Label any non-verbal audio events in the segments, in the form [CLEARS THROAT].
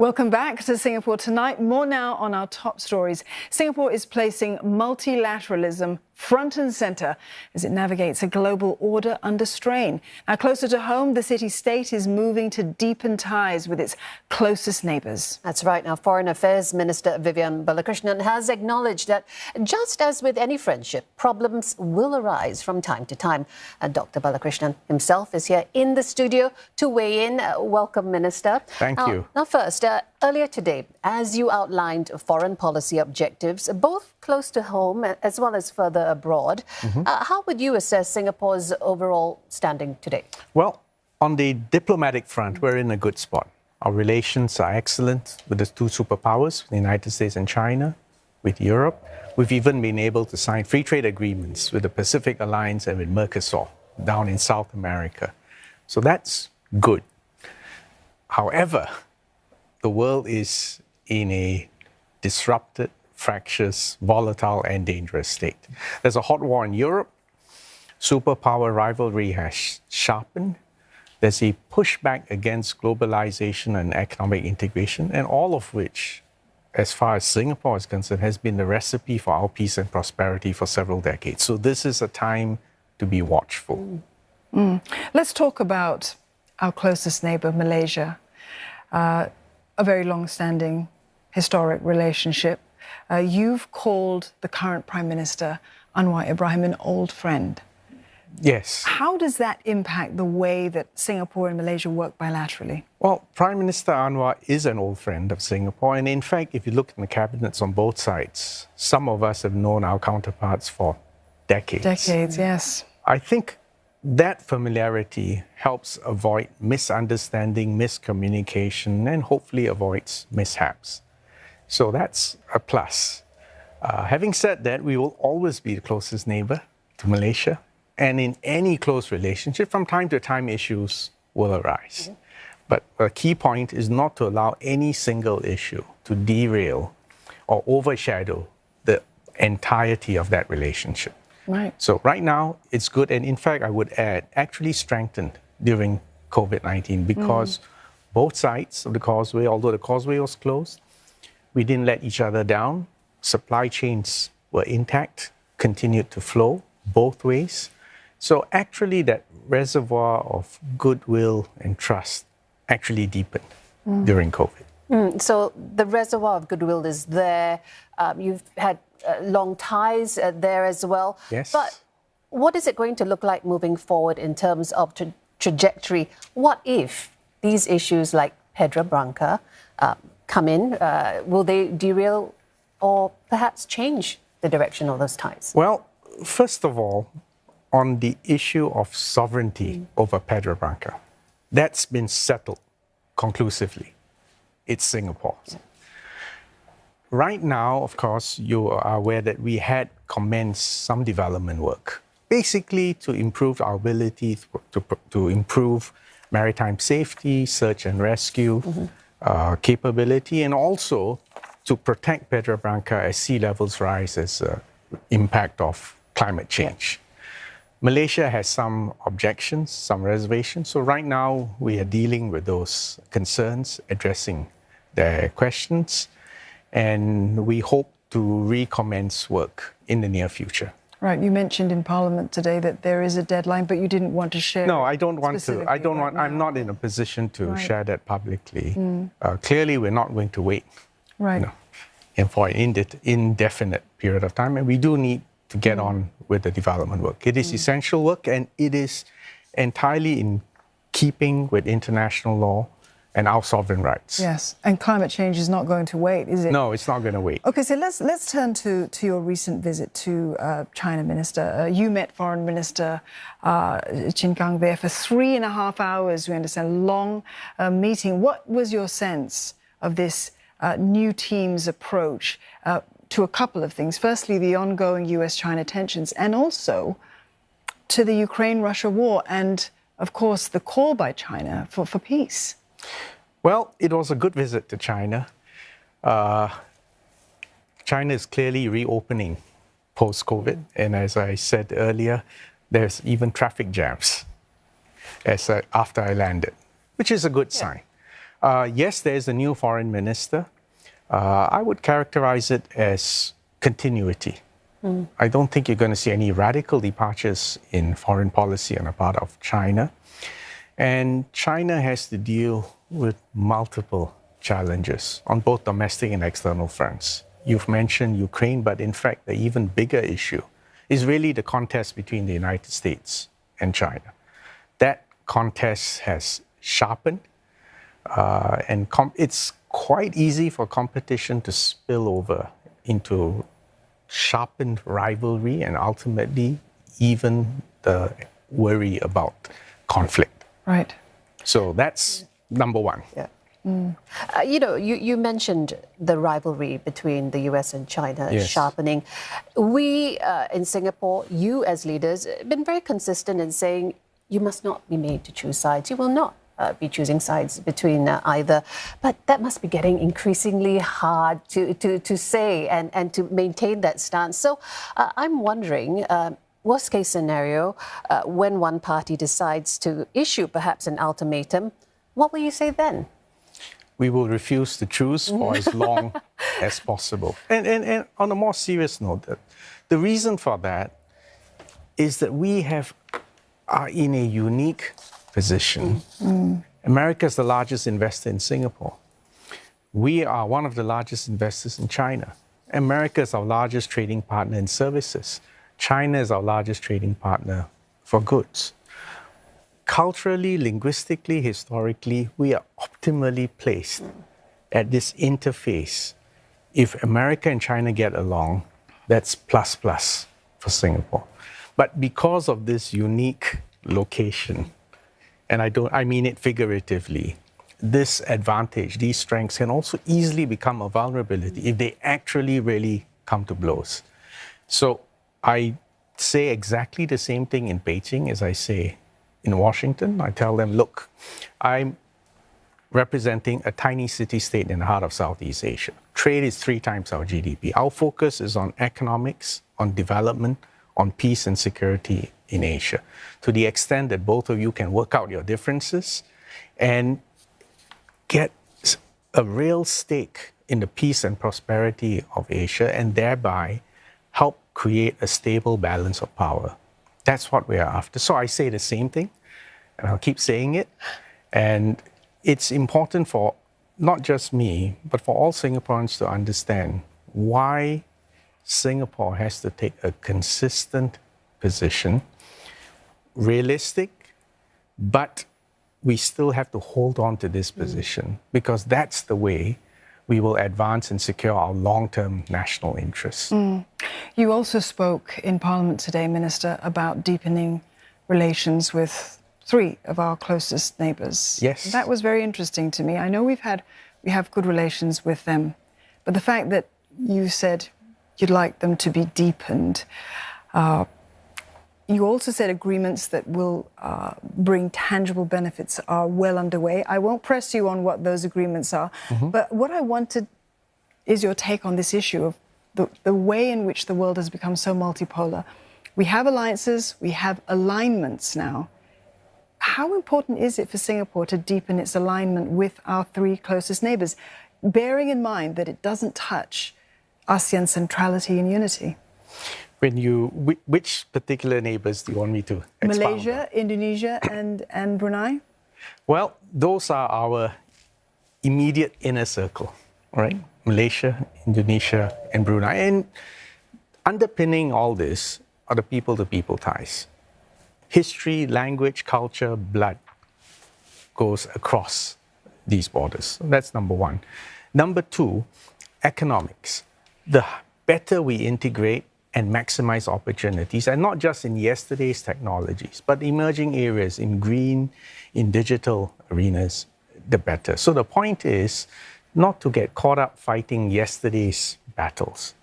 Welcome back to Singapore tonight. More now on our top stories. Singapore is placing multilateralism front and centre as it navigates a global order under strain. Now, closer to home, the city state is moving to deepen ties with its closest neighbours. That's right. Now, Foreign Affairs Minister Vivian Balakrishnan has acknowledged that just as with any friendship, problems will arise from time to time. And Dr. Balakrishnan himself is here in the studio to weigh in. Uh, welcome, Minister. Thank now, you. Now, first, uh, earlier today, as you outlined foreign policy objectives, both close to home as well as further abroad. Mm-hmm. Uh, how would you assess Singapore's overall standing today? Well, on the diplomatic front, we're in a good spot. Our relations are excellent with the two superpowers, the United States and China, with Europe. We've even been able to sign free trade agreements with the Pacific Alliance and with Mercosur down in South America. So that's good. However, the world is in a disrupted fractious, volatile, and dangerous state. There's a hot war in Europe. Superpower rivalry has sharpened. There's a pushback against globalization and economic integration, and all of which, as far as Singapore is concerned, has been the recipe for our peace and prosperity for several decades. So this is a time to be watchful. Mm. Mm. Let's talk about our closest neighbor, Malaysia. Uh, a very long-standing historic relationship. Uh, you've called the current Prime Minister, Anwar Ibrahim, an old friend. Yes. How does that impact the way that Singapore and Malaysia work bilaterally? Well, Prime Minister Anwar is an old friend of Singapore. And in fact, if you look in the cabinets on both sides, some of us have known our counterparts for decades. Decades, yes. I think that familiarity helps avoid misunderstanding, miscommunication, and hopefully avoids mishaps. So that's a plus. Uh, having said that, we will always be the closest neighbor to Malaysia. And in any close relationship, from time to time, issues will arise. Mm-hmm. But a key point is not to allow any single issue to derail or overshadow the entirety of that relationship. Right. So right now, it's good. And in fact, I would add, actually strengthened during COVID 19 because mm. both sides of the causeway, although the causeway was closed, we didn't let each other down. Supply chains were intact, continued to flow both ways. So actually, that reservoir of goodwill and trust actually deepened mm. during COVID. Mm, so the reservoir of goodwill is there. Um, you've had long ties uh, there as well. Yes. But what is it going to look like moving forward in terms of tra- trajectory? What if these issues like Pedra Branca, um, come in? Uh, will they derail or perhaps change the direction of those ties? Well, first of all, on the issue of sovereignty mm. over Pedra Branca, that's been settled conclusively. It's Singapore's. Right now, of course, you are aware that we had commenced some development work, basically to improve our ability to, to, to improve maritime safety, search and rescue, mm-hmm uh, capability and also to protect Pedra Branca as sea levels rise as uh, impact of climate change. Malaysia has some objections, some reservations. So right now we are dealing with those concerns, addressing their questions, and we hope to recommence work in the near future. Right. You mentioned in Parliament today that there is a deadline, but you didn't want to share. No, I don't want to. I don't want. Now. I'm not in a position to right. share that publicly. Mm. Uh, clearly, we're not going to wait. Right. You know, and for an indefinite period of time, and we do need to get mm. on with the development work. It is mm. essential work, and it is entirely in keeping with international law and our sovereign rights. Yes, and climate change is not going to wait, is it? No, it's not going to wait. Okay, so let's let's turn to to your recent visit to uh, China, Minister. Uh, you met Foreign Minister uh, Qin Gang there for three and a half hours. We understand long uh, meeting. What was your sense of this uh, new team's approach uh, to a couple of things? Firstly, the ongoing U.S.-China tensions, and also to the Ukraine-Russia war, and of course the call by China for, for peace. Well, it was a good visit to China. Uh, China is clearly reopening post COVID. And as I said earlier, there's even traffic jams as uh, after I landed, which is a good yeah. sign. Uh, yes, there is a new foreign minister. Uh, I would characterize it as continuity. Mm. I don't think you're going to see any radical departures in foreign policy on the part of China. And China has to deal with multiple challenges on both domestic and external fronts. You've mentioned Ukraine, but in fact, the even bigger issue is really the contest between the United States and China. That contest has sharpened, uh, and it's quite easy for competition to spill over into sharpened rivalry and ultimately even the worry about conflict. Right. So that's number one. Yeah. Mm. Uh, you know, you, you mentioned the rivalry between the US and China yes. sharpening. We uh, in Singapore, you as leaders, have been very consistent in saying you must not be made to choose sides. You will not uh, be choosing sides between uh, either. But that must be getting increasingly hard to, to, to say and, and to maintain that stance. So uh, I'm wondering. Uh, worst case scenario, when one party decides to issue perhaps an ultimatum, what will you say then? we will refuse to choose for as [LAUGHS] long as possible. And, and, and on a more serious note, the reason for that is that we have are in a unique position. Mm. America is the largest investor in Singapore. We are one of the largest investors in China. America is our largest trading partner in services. China is our largest trading partner for goods culturally, linguistically, historically, we are optimally placed at this interface. If America and China get along, that's plus plus for Singapore. But because of this unique location, and I don't I mean it figuratively, this advantage, these strengths can also easily become a vulnerability if they actually really come to blows. So I say exactly the same thing in Beijing as I say in Washington. I tell them, look, I'm representing a tiny city state in the heart of Southeast Asia. Trade is three times our GDP. Our focus is on economics, on development, on peace and security in Asia. To the extent that both of you can work out your differences and get a real stake in the peace and prosperity of Asia and thereby help create a stable balance of power that's what we are after. So I say the same thing, and I'll keep saying it. And it's important for not just me, but for all Singaporeans to understand why Singapore has to take a consistent position, realistic, but we still have to hold on to this position because that's the way we will advance and secure our long-term national interests. Mm. You also spoke in Parliament today, Minister, about deepening relations with three of our closest neighbours. Yes. That was very interesting to me. I know we've had we have good relations with them, but the fact that you said you'd like them to be deepened. Uh, you also said agreements that will uh, bring tangible benefits are well underway. I won't press you on what those agreements are, mm-hmm. but what I wanted is your take on this issue of the, the way in which the world has become so multipolar. We have alliances, we have alignments now. How important is it for Singapore to deepen its alignment with our three closest neighbors, bearing in mind that it doesn't touch ASEAN centrality and unity? When you which particular neighbors do you want me to expound Malaysia, on? Indonesia, and and Brunei. Well, those are our immediate inner circle, right? Malaysia, Indonesia, and Brunei, and underpinning all this are the people-to-people ties. History, language, culture, blood goes across these borders. That's number one. Number two, economics. The better we integrate and maximize opportunities, and not just in yesterday's technologies, but emerging areas in green, in digital arenas, the better. So the point is not to get caught up fighting yesterday's battles,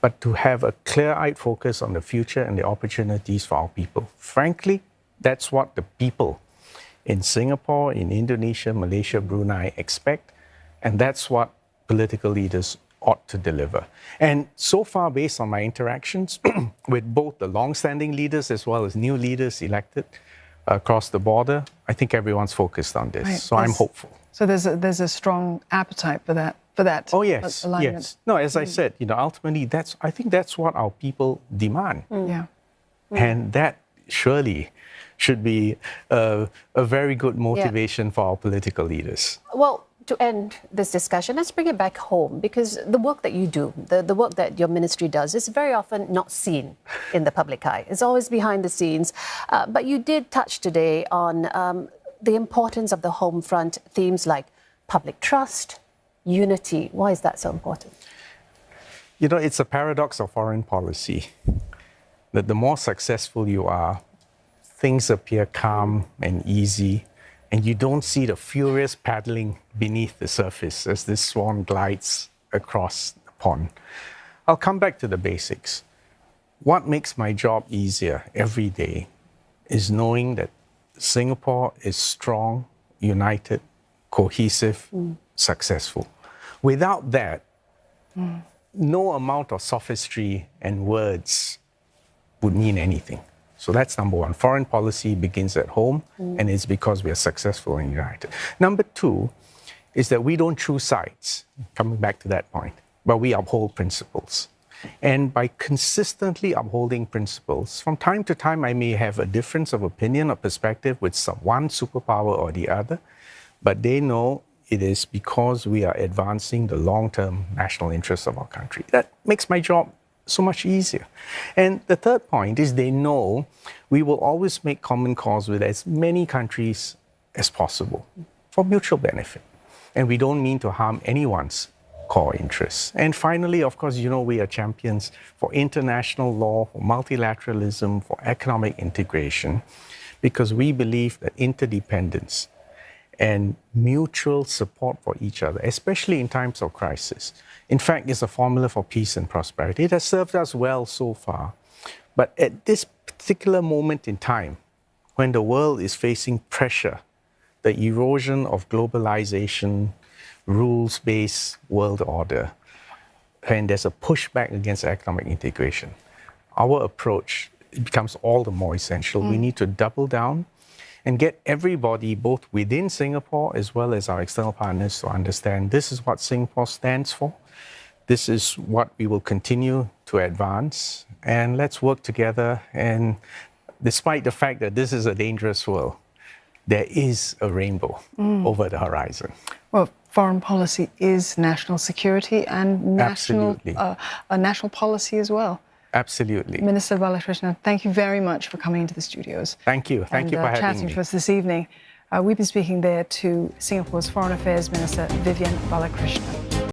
but to have a clear eyed focus on the future and the opportunities for our people. Frankly, that's what the people in Singapore, in Indonesia, Malaysia, Brunei expect, and that's what political leaders ought to deliver. And so far, based on my interactions [CLEARS THROAT] with both the long-standing leaders as well as new leaders elected across the border, I think everyone's focused on this. Right. So yes. I'm hopeful. So there's a, there's a strong appetite for that for that. Oh yes, alignment. yes. No, as I mm. said, you know, ultimately, that's I think that's what our people demand, mm. Yeah. Mm. and that surely should be a, a very good motivation for our political leaders. Well, to end this discussion, let's bring it back home because the work that you do, the, the work that your ministry does, is very often not seen in the public eye. It's always behind the scenes. Uh, but you did touch today on um, the importance of the home front themes like public trust, unity. Why is that so important? You know, it's a paradox of foreign policy that the more successful you are, things appear calm and easy, and you don't see the furious paddling beneath the surface as this swan glides across the pond. I'll come back to the basics. What makes my job easier every day is knowing that Singapore is strong, united, cohesive, successful. Without that, mm. no amount of sophistry and words would mean anything. So that's number one. Foreign policy begins at home, mm. and it's because we are successful and united. Number two is that we don't choose sides, coming back to that point, but we uphold principles. And by consistently upholding principles, from time to time I may have a difference of opinion or perspective with some, one superpower or the other, but they know it is because we are advancing the long term national interests of our country. That makes my job so much easier. And the third point is they know we will always make common cause with as many countries as possible for mutual benefit. And we don't mean to harm anyone's core interests. And finally, of course, you know, we are champions for international law, for multilateralism, for economic integration, because we believe that interdependence and mutual support for each other, especially in times of crisis, in fact, it's a formula for peace and prosperity. It has served us well so far. But at this particular moment in time, when the world is facing pressure, the erosion of globalization, rules based world order, and there's a pushback against economic integration, our approach becomes all the more essential. We mm. need to double down and get everybody, both within Singapore as well as our external partners, to understand this is what Singapore stands for. This is what we will continue to advance. And let's work together. And despite the fact that this is a dangerous world, there is a rainbow over the horizon. Well, foreign policy is national security and national uh, a national policy as well. Absolutely. Minister Balakrishnan, thank you very much for coming into the studios. Thank you. Thank and, you for uh, having chatting me. to us this evening. Uh, we've been speaking there to Singapore's Foreign Affairs Minister Vivian Balakrishnan.